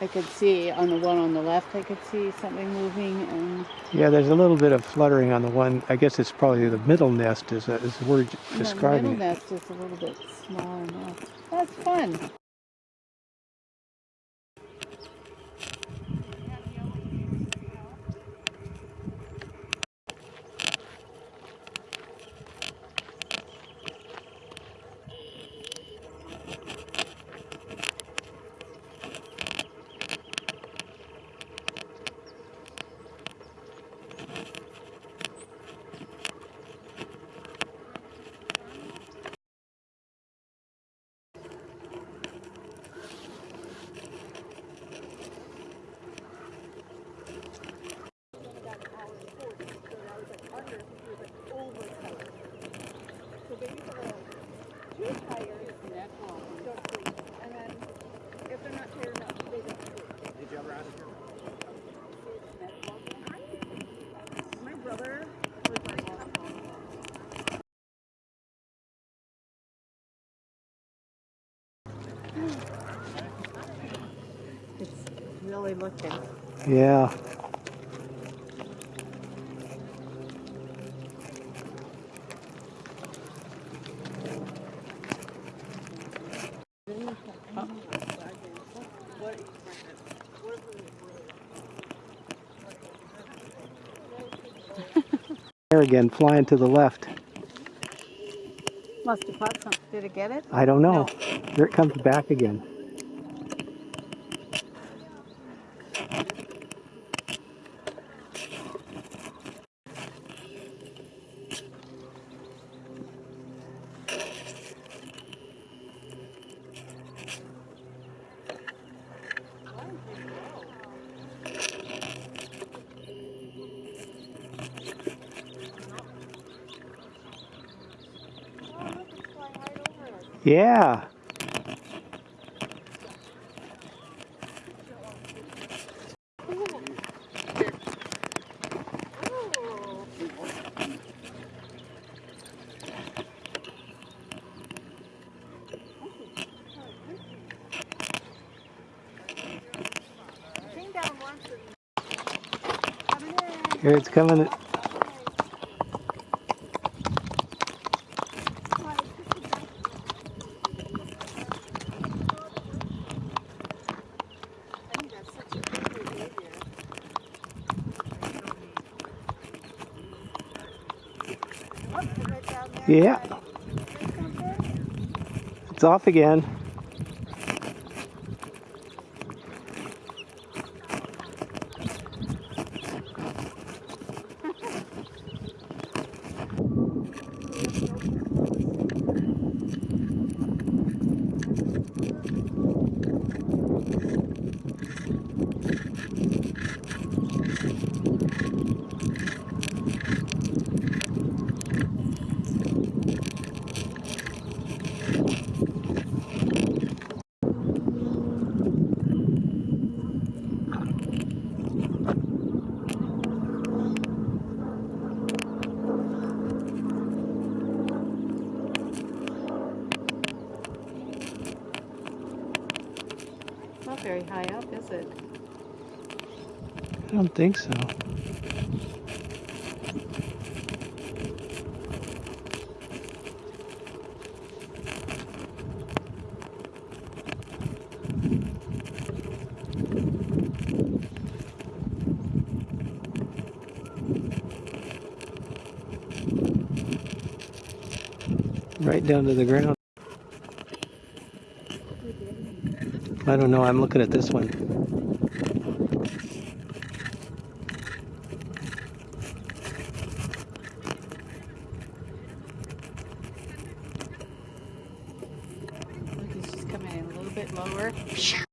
I could see on the one on the left, I could see something moving, and Yeah, there's a little bit of fluttering on the one. I guess it's probably the middle nest is, a, is the word the describing middle it. nest is a little bit smaller now. That's fun. Really looking. Yeah. There again, flying to the left. Must have caught something. Did it get it? I don't know. No. There it comes back again. Yeah. Here it's coming. Yeah. It's off again. Not very high up, is it? I don't think so. Right down to the ground. I don't know. I'm looking at this one. Look, it's just coming in a little bit lower.